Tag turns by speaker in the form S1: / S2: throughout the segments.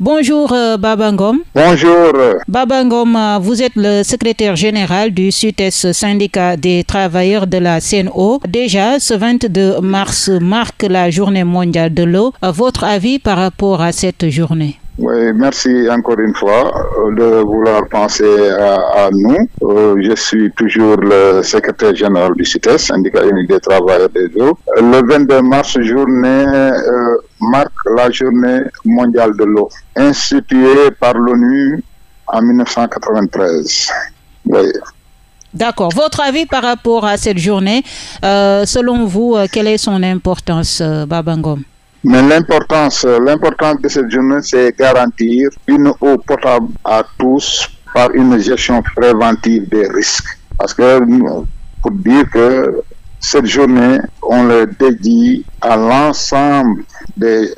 S1: Bonjour euh, Babangom.
S2: Bonjour.
S1: Babangom, euh, vous êtes le secrétaire général du SUTES syndicat des travailleurs de la CNO. Déjà, ce 22 mars marque la journée mondiale de l'eau. Votre avis par rapport à cette journée?
S2: Oui, merci encore une fois euh, de vouloir penser à, nous. Euh, je suis toujours le secrétaire général du CITES, syndicat unique des travailleurs des eaux. Le 22 mars, journée euh, marque la journée mondiale de l'eau, instituée par l'ONU en 1993. Oui.
S1: D'accord. Votre avis par rapport à cette journée, selon vous, quelle est son importance, Babangom
S2: mais l'importance, l'importance de cette journée, c'est garantir une eau potable à tous par une gestion préventive des risques. Parce que, pour dire que cette journée, on le dédie à l'ensemble des,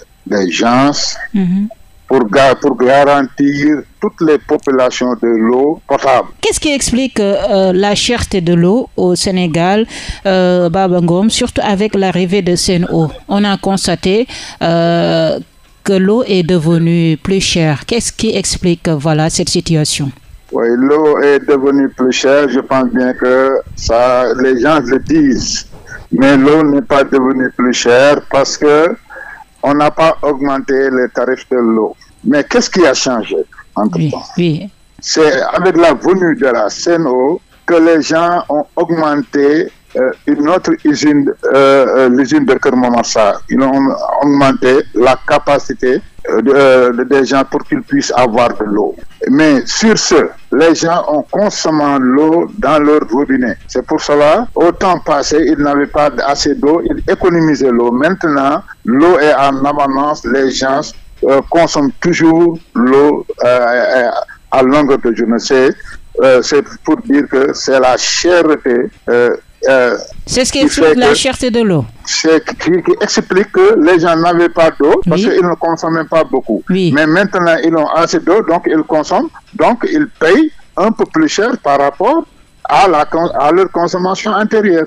S2: gens mm-hmm pour, pour garantir toutes les populations de l'eau potable.
S1: Qu'est-ce qui explique euh, la cherté de l'eau au Sénégal, euh, Babangom, surtout avec l'arrivée de Seno On a constaté euh, que l'eau est devenue plus chère. Qu'est-ce qui explique voilà, cette situation?
S2: Oui, l'eau est devenue plus chère. Je pense bien que ça, les gens le disent. Mais l'eau n'est pas devenue plus chère parce que on n'a pas augmenté les tarifs de l'eau. Mais qu'est-ce qui a changé entre-temps
S1: oui,
S2: C'est avec la venue de la CNO que les gens ont augmenté une autre usine, euh, euh, l'usine de Kermamassa. Ils ont augmenté la capacité des gens pour qu'ils puissent avoir de l'eau. Mais sur ce, les gens ont consommé l'eau dans leur robinet. C'est pour cela, au temps passé, ils n'avaient pas assez d'eau, ils économisaient l'eau. Maintenant, l'eau est en abondance, les gens consomment toujours l'eau à longueur de journée. C'est pour dire que c'est la cherté
S1: euh, c'est ce qui explique la cherté de l'eau.
S2: C'est qui, qui, explique que les gens n'avaient pas d'eau parce qu'ils ne consommaient pas beaucoup. Mais maintenant, ils ont assez d'eau, donc ils consomment, donc ils payent un peu plus cher par rapport à, la, à leur consommation intérieure.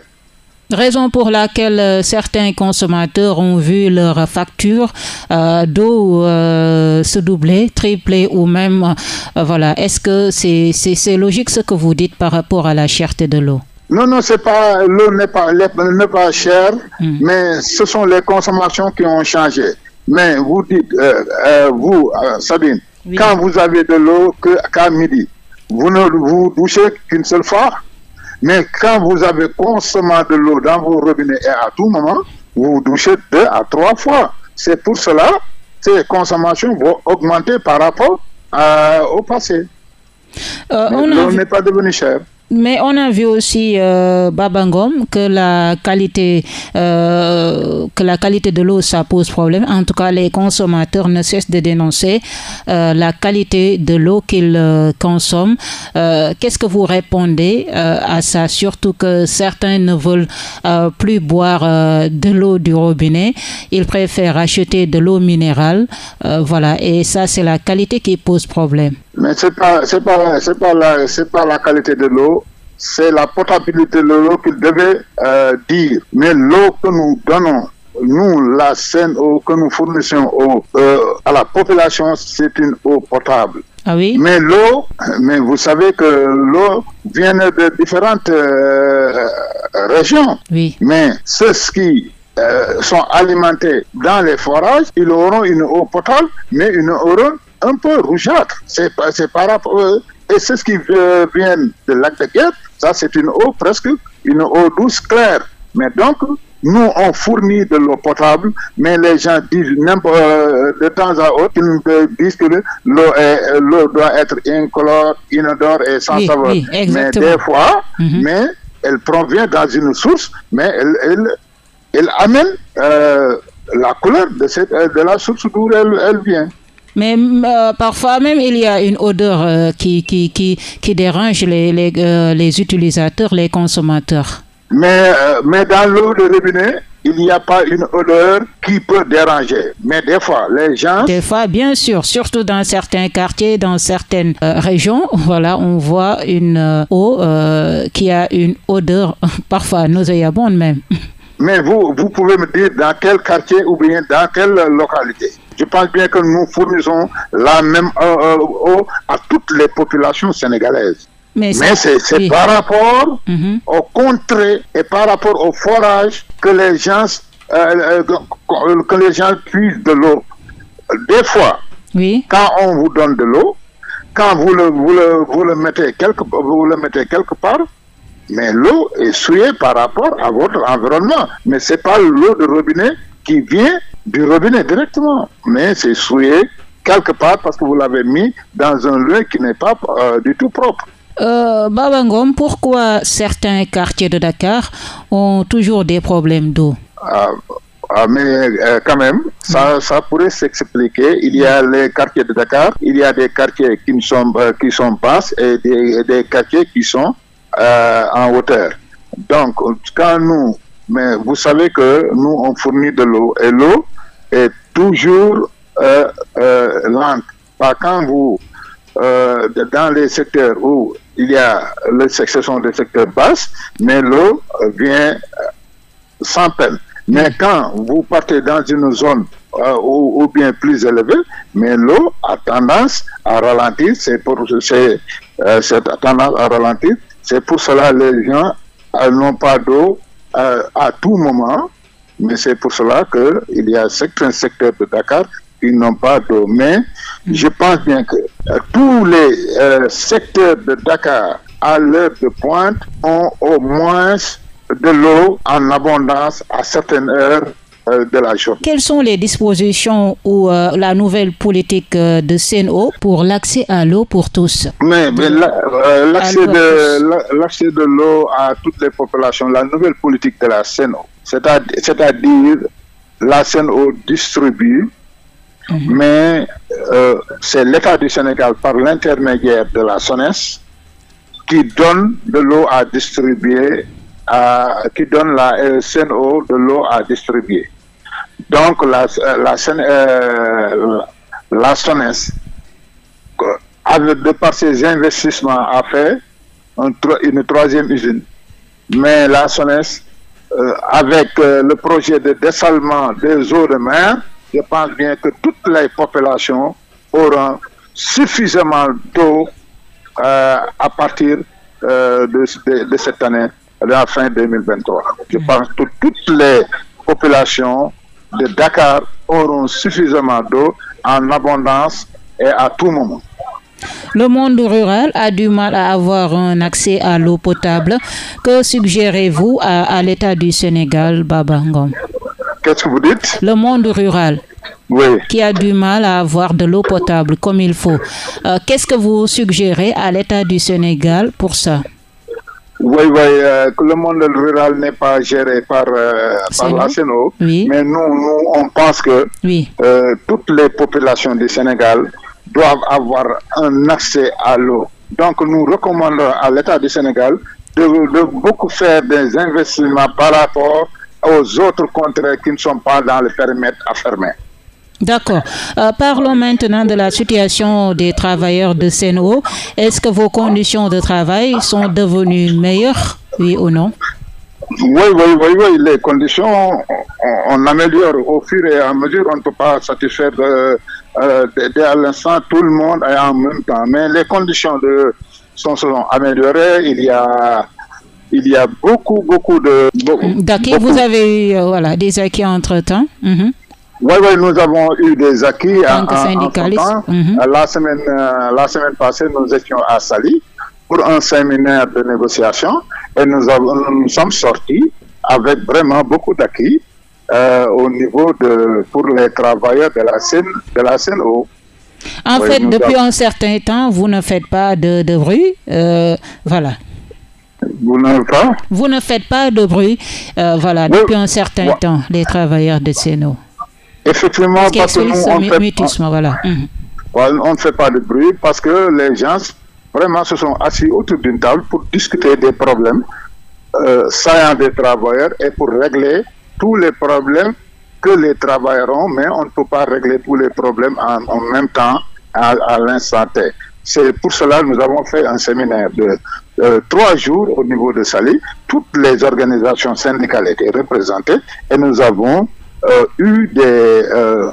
S1: Raison pour laquelle euh, certains consommateurs ont vu leur facture euh, d'eau se doubler, tripler ou même, voilà. Est-ce que c'est logique ce que vous dites par rapport à la cherté de l'eau?
S2: Non, non, c'est pas l'eau n'est pas n'est pas chère, hmm. mais ce sont les consommations qui ont changé. Mais vous dites, euh, euh, vous, euh, Sabine, quand vous avez de l'eau qu'à midi, vous ne vous douchez qu'une seule fois. Mais quand vous avez consommé de l'eau dans vos robinets et à tout moment, vous vous douchez deux à trois fois. C'est pour cela que ces consommations vont augmenter par rapport au passé. l'eau n'est pas devenue chère.
S1: Mais on a vu aussi euh, Babangom que la qualité euh, que la qualité de l'eau ça pose problème. En tout cas, les consommateurs ne cessent de dénoncer euh, la qualité de l'eau qu'ils euh, consomment. Euh, qu'est-ce que vous répondez à ça? Surtout que certains ne veulent plus boire de l'eau du robinet, ils préfèrent acheter de l'eau minérale. voilà, et ça c'est la qualité qui pose problème.
S2: Mais pas c'est pas c'est pas la pas la qualité de l'eau, c'est la potabilité de l'eau qu'il devait euh, dire. Mais l'eau que nous donnons nous, la scène eau que nous fournissons euh, à la population, c'est une eau potable.
S1: Ah oui?
S2: Mais l'eau, mais vous savez que l'eau vient de différentes euh, régions.
S1: Oui.
S2: Mais ceux qui sont alimentés dans les forages, ils auront une eau potable, mais une eau un peu rougeâtre. C'est par rapport. Euh, et c'est ce qui vient de lac de guerre. Ça, c'est une eau presque, une eau douce claire. Mais donc, nous, on fournit de l'eau potable, mais les gens disent euh, de temps à autre, ils disent que l'eau doit être incolore, inodore et sans saveur. mais des fois, mhm. mais elle provient dans une source, mais elle, elle, elle amène euh, la couleur de, cette, de la source d'où elle, elle vient.
S1: Mais euh, parfois même, il y a une odeur euh, qui, qui, qui, qui, dérange les, les, euh, les, utilisateurs, les consommateurs.
S2: Mais, mais dans l'eau de robinet, il n'y a pas une odeur qui peut déranger. Mais des fois, les gens...
S1: Des fois, bien sûr, surtout dans certains quartiers, dans certaines régions, voilà, on voit une eau qui a une odeur parfois nauséabonde même.
S2: Mais vous, vous pouvez me dire dans quel quartier ou bien dans quelle localité Je pense bien que nous fournissons la même eau à toutes les populations sénégalaises. Mais, c'est par rapport mm-hmm. au contrées et par rapport au forage que les gens, que les gens puissent de l'eau. Des fois, oui. quand on vous donne de l'eau, quand vous le, vous le, vous le, mettez quelque, vous le mettez quelque part, mais l'eau est souillée par rapport à votre environnement. Mais ce n'est pas l'eau de robinet qui vient du robinet directement, mais c'est souillé quelque part parce que vous l'avez mis dans un lieu qui n'est pas euh, du tout propre.
S1: Euh, Babangom, pourquoi certains quartiers de Dakar ont toujours des problèmes d'eau?
S2: Ah, ah, mais euh, quand même, ça, ça pourrait s'expliquer. Il y a les quartiers de Dakar, il y a des quartiers qui sont, euh, qui sont basses et des, des quartiers qui sont euh, en hauteur. Donc, quand nous, mais vous savez que nous, on fournit de l'eau et l'eau est toujours euh, euh, lente. Pas quand vous, euh, dans les secteurs où il y a, le, ce sont des secteurs basses, mais l'eau vient sans peine. Mais quand vous partez dans une zone euh, ou, bien plus élevée, mais l'eau a tendance à ralentir. C'est pour euh, cette tendance à ralentir. C'est pour cela que les gens euh, n'ont pas d'eau euh, à tout moment. Mais c'est pour cela qu'il y a certains secteurs de Dakar qui n'ont pas d'eau. Mais je pense bien que tous les secteurs de Dakar à l'heure de pointe ont au moins de l'eau en abondance à certaines heures euh, de la journée.
S1: Quelles sont les dispositions ou euh, la nouvelle politique euh, de CNO pour l'accès à l'eau pour tous?
S2: Mais, l'accès de, de l'eau à toutes les populations, la nouvelle politique de la CNO, c'est-à-dire la CNO distribue, mhm. mais c'est l'État du Sénégal par l'intermédiaire de la SONES qui donne de l'eau à distribuer qui donne la CNO de l'eau à distribuer. Donc la, la, euh, la SONES, de par ses investissements, a fait une troisième usine. Mais la SONES, euh, avec euh, le projet de dessalement des eaux de mer, je pense bien que toutes les populations auront suffisamment d'eau à partir de, de cette année la fin 2023. Je pense que toutes les populations de Dakar auront suffisamment d'eau en abondance et à tout moment.
S1: Le monde rural a du mal à avoir un accès à l'eau potable. Que suggérez-vous à, l'État du Sénégal, Babangom
S2: Qu'est-ce que vous dites?
S1: Le monde rural. qui a du mal à avoir de l'eau potable comme il faut. Euh, qu'est-ce que vous suggérez à l'État du Sénégal pour ça?
S2: Oui, oui, euh, le monde rural n'est pas géré par, euh, par la mais nous, nous, on pense que toutes les populations du Sénégal doivent avoir un accès à l'eau. Donc nous recommandons à l'État du Sénégal de, de, beaucoup faire des investissements par rapport aux autres contrées qui ne sont pas dans le périmètre à fermer.
S1: D'accord. Euh, parlons maintenant de la situation des travailleurs de Seno. Est-ce que vos conditions de travail sont devenues meilleures, oui ou non?
S2: Oui, oui, oui, oui, les conditions, on, améliore au fur et à mesure, on ne peut pas satisfaire de, euh, à l'instant tout le monde et en même temps. Mais les conditions de, sont, sont améliorées, il y a il y a beaucoup, beaucoup de...
S1: D'accord, vous avez eu voilà, des acquis entre-temps mhm.
S2: Oui, oui, nous avons eu des acquis en, en, temps. Mhm. La, semaine, euh, la semaine passée, nous étions à Sali pour un séminaire de négociation et nous, avons, nous sommes sortis avec vraiment beaucoup d'acquis euh, au niveau de pour les travailleurs de la scène de la scène
S1: En fait, depuis un certain temps, vous ne faites pas de, de bruit, euh, voilà.
S2: Vous ne, pas?
S1: vous ne faites pas de bruit, voilà, depuis un certain temps, les travailleurs de Seno.
S2: Effectivement, parce que nous, on, fait, voilà. Mhm. on ne fait pas de bruit parce que les gens vraiment se sont assis autour d'une table pour discuter des problèmes euh, saillants des travailleurs et pour régler tous les problèmes que les travailleurs ont, mais on ne peut pas régler tous les problèmes en, même temps à, l'instant T. C'est pour cela que nous avons fait un séminaire de trois jours au niveau de Sali. Toutes les organisations syndicales étaient représentées et nous avons euh, eu des, euh,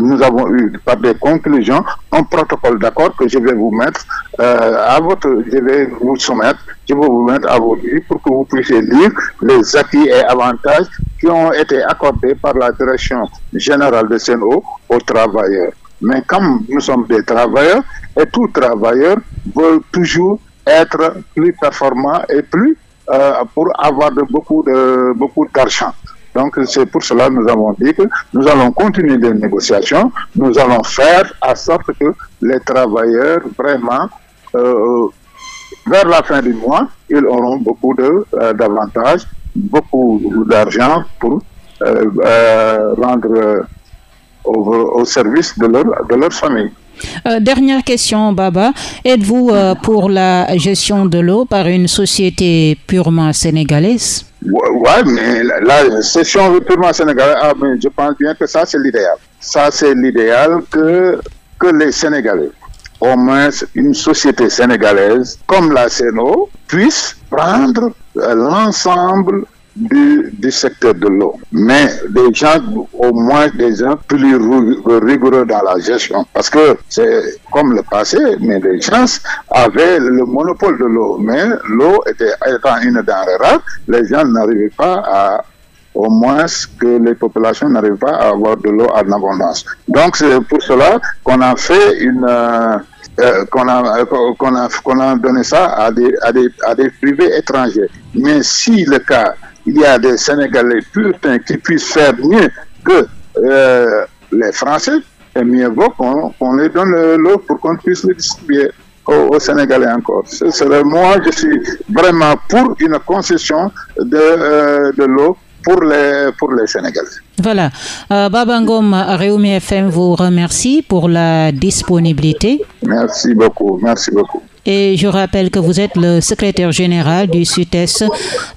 S2: nous avons eu par des conclusions un protocole d'accord que je vais vous mettre euh, à votre, je vais vous soumettre, je vais vous mettre à votre yeux pour que vous puissiez lire les acquis et avantages qui ont été accordés par la direction générale de CNO aux travailleurs. Mais comme nous sommes des travailleurs, et tout travailleur veut toujours être plus performant et plus euh, pour avoir de, beaucoup de beaucoup d'argent. Donc c'est pour cela que nous avons dit que nous allons continuer les négociations, nous allons faire à sorte que les travailleurs vraiment euh, vers la fin du mois, ils auront beaucoup euh, d'avantages, beaucoup d'argent pour euh, rendre au, service de leur, de leur famille.
S1: Euh, dernière question, Baba. Êtes-vous euh, pour la gestion de l'eau par une société purement sénégalaise?
S2: Oui, mais la, gestion purement sénégalaise, ah, je pense bien que ça, c'est l'idéal. Ça, c'est l'idéal que, que les Sénégalais, au moins une société sénégalaise comme la CNO, puisse prendre euh, l'ensemble du, secteur de l'eau. Mais des gens, au moins des gens plus rigoureux dans la gestion. Parce que c'est comme le passé, mais les gens avaient le monopole de l'eau. Mais l'eau était, étant une denrée rare, les gens n'arrivaient pas à au moins que les populations n'arrivent pas à avoir de l'eau en abondance. Donc c'est pour cela qu'on a fait une euh, euh, qu'on a qu'on a qu'on a donné ça à des, à des à des privés étrangers. Mais si le cas il y a des Sénégalais puritains qui puissent faire mieux que euh, les Français, et mieux vaut qu'on les donne l'eau pour qu'on puisse le distribuer aux, Sénégalais encore. moi, je suis vraiment pour une concession de, euh, de l'eau pour les, pour les Sénégalais.
S1: Voilà. Euh, Babangom Réumi FM vous remercie pour la disponibilité.
S2: Merci beaucoup. Merci beaucoup.
S1: Et je rappelle que vous êtes le secrétaire général du SUTES.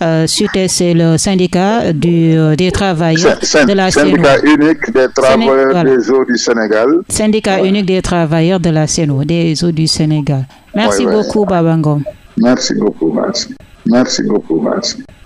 S1: Euh, SUTES, c'est le syndicat du, euh, des travailleurs de la
S2: Syndicat unique des travailleurs des eaux du Sénégal.
S1: Syndicat unique des travailleurs de la CNO, des eaux du Sénégal. Merci beaucoup, Babangom.
S2: Merci beaucoup, merci. Merci beaucoup, merci.